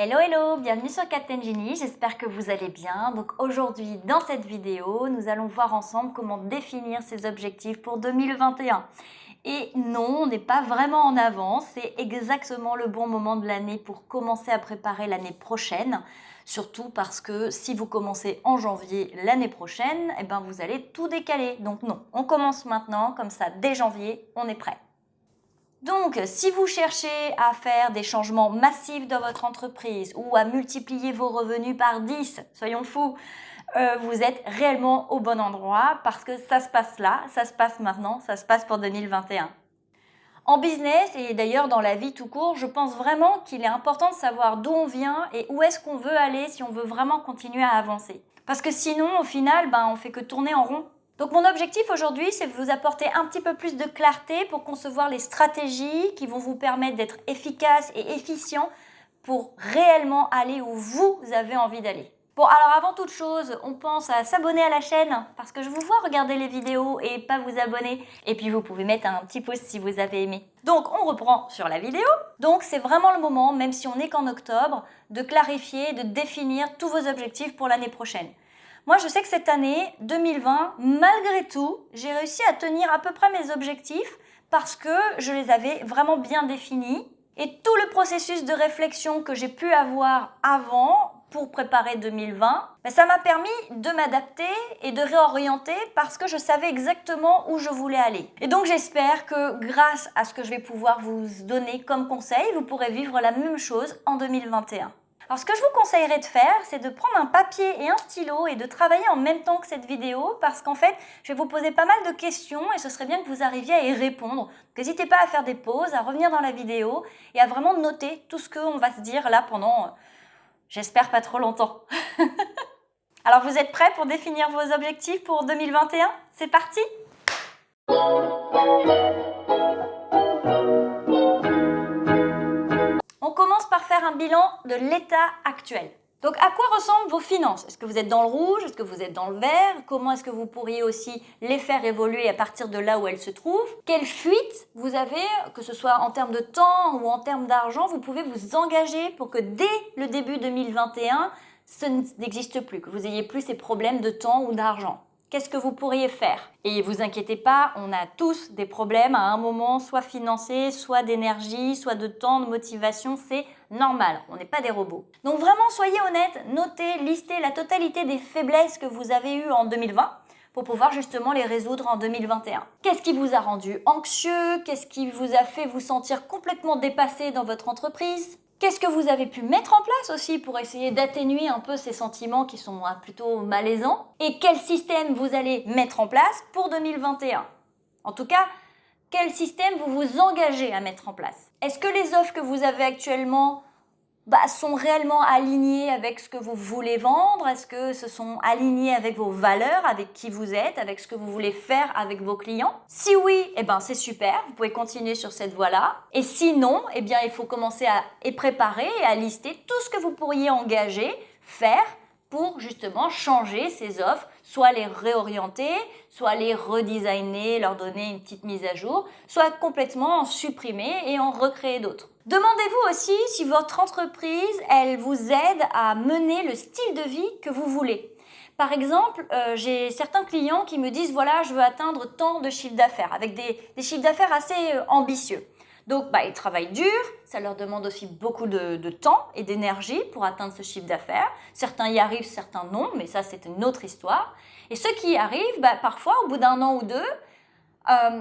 Hello hello, bienvenue sur Captain Genie, j'espère que vous allez bien. Donc aujourd'hui dans cette vidéo, nous allons voir ensemble comment définir ses objectifs pour 2021. Et non, on n'est pas vraiment en avance, c'est exactement le bon moment de l'année pour commencer à préparer l'année prochaine. Surtout parce que si vous commencez en janvier l'année prochaine, eh ben vous allez tout décaler. Donc non, on commence maintenant, comme ça dès janvier, on est prêt. Donc, si vous cherchez à faire des changements massifs dans votre entreprise ou à multiplier vos revenus par 10, soyons fous, euh, vous êtes réellement au bon endroit parce que ça se passe là, ça se passe maintenant, ça se passe pour 2021. En business et d'ailleurs dans la vie tout court, je pense vraiment qu'il est important de savoir d'où on vient et où est-ce qu'on veut aller si on veut vraiment continuer à avancer. Parce que sinon, au final, ben, on fait que tourner en rond. Donc mon objectif aujourd'hui, c'est de vous apporter un petit peu plus de clarté pour concevoir les stratégies qui vont vous permettre d'être efficace et efficient pour réellement aller où vous avez envie d'aller. Bon, alors avant toute chose, on pense à s'abonner à la chaîne parce que je vous vois regarder les vidéos et pas vous abonner. Et puis vous pouvez mettre un petit pouce si vous avez aimé. Donc on reprend sur la vidéo. Donc c'est vraiment le moment, même si on n'est qu'en octobre, de clarifier, de définir tous vos objectifs pour l'année prochaine. Moi, je sais que cette année, 2020, malgré tout, j'ai réussi à tenir à peu près mes objectifs parce que je les avais vraiment bien définis. Et tout le processus de réflexion que j'ai pu avoir avant pour préparer 2020, ben, ça m'a permis de m'adapter et de réorienter parce que je savais exactement où je voulais aller. Et donc j'espère que grâce à ce que je vais pouvoir vous donner comme conseil, vous pourrez vivre la même chose en 2021. Alors ce que je vous conseillerais de faire, c'est de prendre un papier et un stylo et de travailler en même temps que cette vidéo parce qu'en fait, je vais vous poser pas mal de questions et ce serait bien que vous arriviez à y répondre. N'hésitez pas à faire des pauses, à revenir dans la vidéo et à vraiment noter tout ce qu'on va se dire là pendant, euh, j'espère pas trop longtemps. Alors vous êtes prêts pour définir vos objectifs pour 2021 C'est parti un bilan de l'état actuel. Donc à quoi ressemblent vos finances? Est-ce que vous êtes dans le rouge? Est-ce que vous êtes dans le vert? Comment est-ce que vous pourriez aussi les faire évoluer à partir de là où elles se trouvent? Quelle fuite vous avez, que ce soit en termes de temps ou en termes d'argent, vous pouvez vous engager pour que dès le début 2021, ce n'existe plus, que vous ayez plus ces problèmes de temps ou d'argent? Qu'est-ce que vous pourriez faire? Et vous inquiétez pas, on a tous des problèmes à un moment, soit financiers, soit d'énergie, soit de temps, de motivation, c'est normal, on n'est pas des robots. Donc vraiment, soyez honnête, notez, listez la totalité des faiblesses que vous avez eues en 2020 pour pouvoir justement les résoudre en 2021. Qu'est-ce qui vous a rendu anxieux? Qu'est-ce qui vous a fait vous sentir complètement dépassé dans votre entreprise? Qu'est-ce que vous avez pu mettre en place aussi pour essayer d'atténuer un peu ces sentiments qui sont plutôt malaisants? Et quel système vous allez mettre en place pour 2021 En tout cas, quel système vous vous engagez à mettre en place? Est-ce que les offres que vous avez actuellement bah, sont réellement alignés avec ce que vous voulez vendre? Est-ce que ce sont alignés avec vos valeurs, avec qui vous êtes, avec ce que vous voulez faire avec vos clients? Si oui, eh ben, c'est super, vous pouvez continuer sur cette voie-là. Et sinon, eh bien, il faut commencer à et préparer et à lister tout ce que vous pourriez engager, faire pour justement changer ces offres, soit les réorienter, soit les redesigner, leur donner une petite mise à jour, soit complètement en supprimer et en recréer d'autres. Demandez-vous aussi si votre entreprise, elle vous aide à mener le style de vie que vous voulez. Par exemple, euh, j'ai certains clients qui me disent, voilà, je veux atteindre tant de chiffres d'affaires, avec des, chiffres d'affaires assez euh, ambitieux. Donc, bah, ils travaillent dur, ça leur demande aussi beaucoup de, temps et d'énergie pour atteindre ce chiffre d'affaires. Certains y arrivent, certains non, mais ça, c'est une autre histoire. Et ceux qui y arrivent, bah, parfois, au bout d'un an ou deux, euh,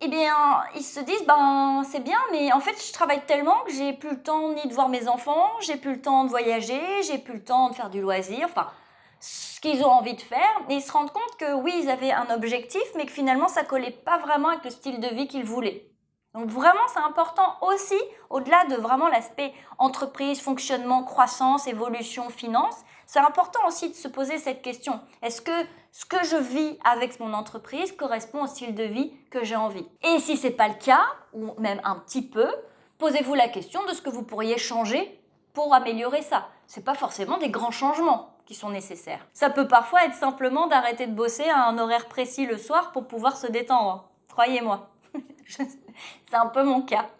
eh bien, ils se disent, ben, c'est bien, mais en fait, je travaille tellement que j'ai plus le temps ni de voir mes enfants, j'ai plus le temps de voyager, j'ai plus le temps de faire du loisir, enfin, ce qu'ils ont envie de faire. Et ils se rendent compte que oui, ils avaient un objectif, mais que finalement, ça collait pas vraiment avec le style de vie qu'ils voulaient. Donc vraiment, c'est important aussi, au-delà de vraiment l'aspect entreprise, fonctionnement, croissance, évolution, finance, c'est important aussi de se poser cette question. Est-ce que ce que je vis avec mon entreprise correspond au style de vie que j'ai envie? Et si ce n'est pas le cas, ou même un petit peu, posez-vous la question de ce que vous pourriez changer pour améliorer ça. Ce n'est pas forcément des grands changements qui sont nécessaires. Ça peut parfois être simplement d'arrêter de bosser à un horaire précis le soir pour pouvoir se détendre. Croyez-moi. C'est un peu mon cas.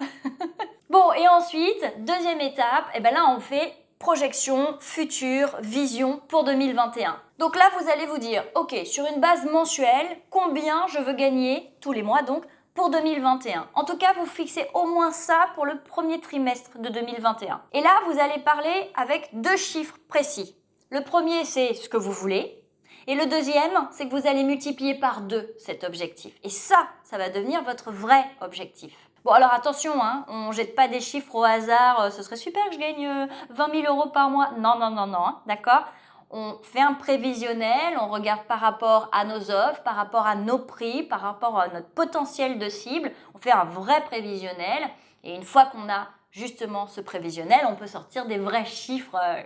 Bon, et ensuite, deuxième étape, et eh ben là on fait projection, futur, vision pour 2021. Donc là, vous allez vous dire, ok, sur une base mensuelle, combien je veux gagner tous les mois donc pour 2021. En tout cas, vous fixez au moins ça pour le premier trimestre de 2021. Et là, vous allez parler avec deux chiffres précis. Le premier, c'est ce que vous voulez. Et le deuxième, c'est que vous allez multiplier par deux cet objectif. Et ça, ça va devenir votre vrai objectif. Bon, alors attention, hein, on jette pas des chiffres au hasard, euh, ce serait super que je gagne 20 euh, 000 euros par mois. Non, non, non, non, hein, d'accord? On fait un prévisionnel, on regarde par rapport à nos offres, par rapport à nos prix, par rapport à notre potentiel de cible. On fait un vrai prévisionnel et une fois qu'on a justement ce prévisionnel, on peut sortir des vrais chiffres euh,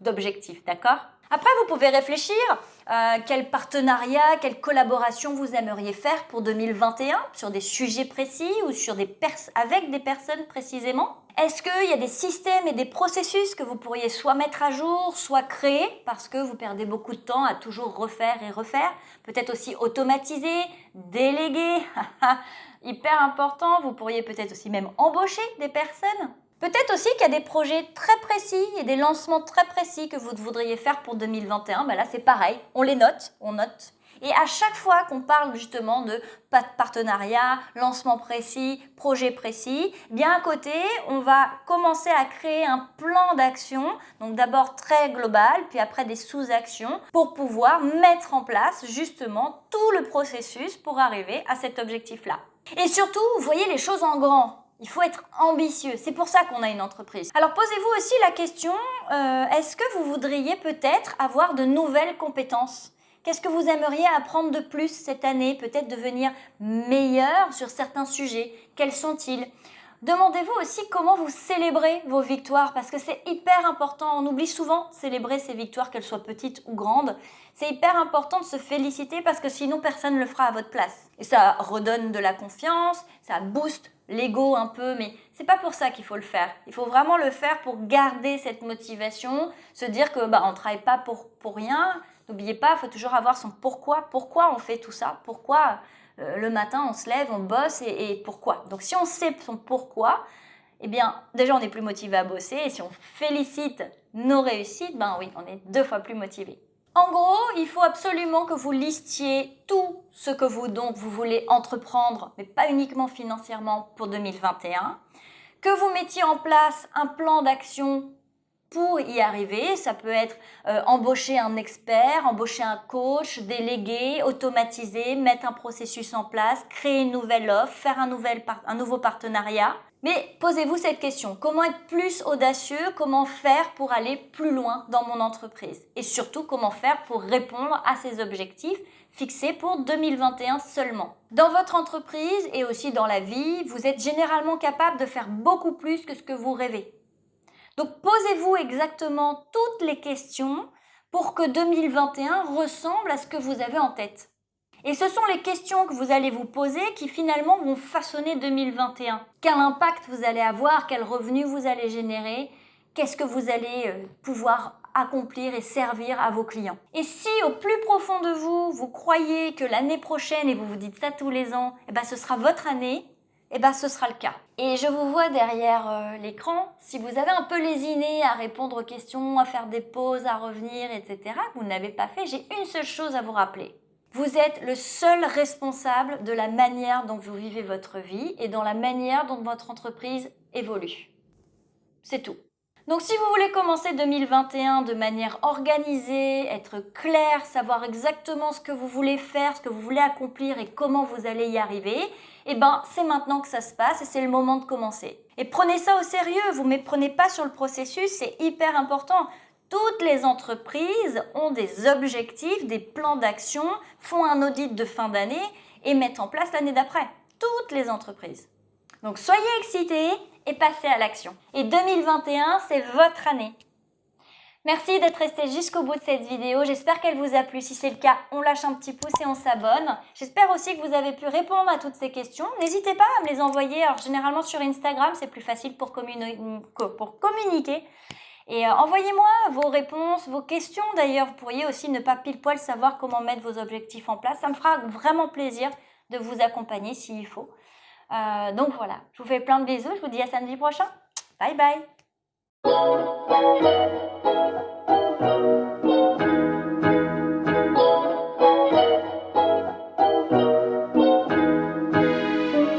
d'objectifs, d'accord? Après, vous pouvez réfléchir euh, quel partenariat, quelle collaboration vous aimeriez faire pour 2021 sur des sujets précis ou sur des avec des personnes précisément? Est-ce qu'il y a des systèmes et des processus que vous pourriez soit mettre à jour, soit créer? Parce que vous perdez beaucoup de temps à toujours refaire et refaire. Peut-être aussi automatiser, déléguer, hyper important, vous pourriez peut-être aussi même embaucher des personnes Peut-être aussi qu'il y a des projets très précis et des lancements très précis que vous voudriez faire pour 2021. Ben là, c'est pareil, on les note, on note. Et à chaque fois qu'on parle justement de partenariat, lancement précis, projet précis, bien à côté, on va commencer à créer un plan d'action, donc d'abord très global, puis après des sous-actions, pour pouvoir mettre en place justement tout le processus pour arriver à cet objectif-là. Et surtout, voyez les choses en grand. Il faut être ambitieux. C'est pour ça qu'on a une entreprise. Alors posez-vous aussi la question, euh, est-ce que vous voudriez peut-être avoir de nouvelles compétences? Qu'est-ce que vous aimeriez apprendre de plus cette année Peut-être devenir meilleur sur certains sujets? Quels sont-ils? Demandez-vous aussi comment vous célébrez vos victoires parce que c'est hyper important. On oublie souvent célébrer ses victoires, qu'elles soient petites ou grandes. C'est hyper important de se féliciter parce que sinon personne ne le fera à votre place. Et ça redonne de la confiance, ça booste l'ego un peu, mais c'est pas pour ça qu'il faut le faire. Il faut vraiment le faire pour garder cette motivation, se dire que bah on travaille pas pour pour rien. N'oubliez pas, il faut toujours avoir son pourquoi. Pourquoi on fait tout ça? Pourquoi euh, le matin, on se lève, on bosse et, pourquoi? Donc si on sait son pourquoi, eh bien déjà on est plus motivé à bosser et si on félicite nos réussites, ben oui, on est deux fois plus motivé. En gros, il faut absolument que vous listiez tout ce que vous donc vous voulez entreprendre, mais pas uniquement financièrement pour 2021, que vous mettiez en place un plan d'action pour y arriver. Ça peut être euh, embaucher un expert, embaucher un coach, déléguer, automatiser, mettre un processus en place, créer une nouvelle offre, faire un, nouvel un nouveau partenariat. Mais posez-vous cette question, comment être plus audacieux, comment faire pour aller plus loin dans mon entreprise? Et surtout, comment faire pour répondre à ces objectifs fixés pour 2021 seulement? Dans votre entreprise et aussi dans la vie, vous êtes généralement capable de faire beaucoup plus que ce que vous rêvez. Donc posez-vous exactement toutes les questions pour que 2021 ressemble à ce que vous avez en tête. Et ce sont les questions que vous allez vous poser qui finalement vont façonner 2021. Quel impact vous allez avoir, quel revenu vous allez générer, qu'est-ce que vous allez euh, pouvoir accomplir et servir à vos clients. Et si au plus profond de vous, vous croyez que l'année prochaine, et vous vous dites ça tous les ans, eh ben, ce sera votre année, eh ben, ce sera le cas. Et je vous vois derrière euh, l'écran. Si vous avez un peu lésiné à répondre aux questions, à faire des pauses, à revenir, etc., vous n'avez pas fait, j'ai une seule chose à vous rappeler. Vous êtes le seul responsable de la manière dont vous vivez votre vie et dans la manière dont votre entreprise évolue. C'est tout. Donc si vous voulez commencer 2021 de manière organisée, être clair, savoir exactement ce que vous voulez faire, ce que vous voulez accomplir et comment vous allez y arriver, eh ben c'est maintenant que ça se passe et c'est le moment de commencer. Et prenez ça au sérieux, vous ne méprenez pas sur le processus, c'est hyper important. Toutes les entreprises ont des objectifs, des plans d'action, font un audit de fin d'année et mettent en place l'année d'après. Toutes les entreprises. Donc soyez excités et passez à l'action. Et 2021, c'est votre année. Merci d'être resté jusqu'au bout de cette vidéo. J'espère qu'elle vous a plu. Si c'est le cas, on lâche un petit pouce et on s'abonne. J'espère aussi que vous avez pu répondre à toutes ces questions. N'hésitez pas à me les envoyer. Alors généralement sur Instagram, c'est plus facile pour, pour communiquer. Et euh, envoyez-moi vos réponses, vos questions d'ailleurs. Vous pourriez aussi ne pas pile poil savoir comment mettre vos objectifs en place. Ça me fera vraiment plaisir de vous accompagner s'il faut. Euh, donc voilà, je vous fais plein de bisous, je vous dis à samedi prochain. Bye bye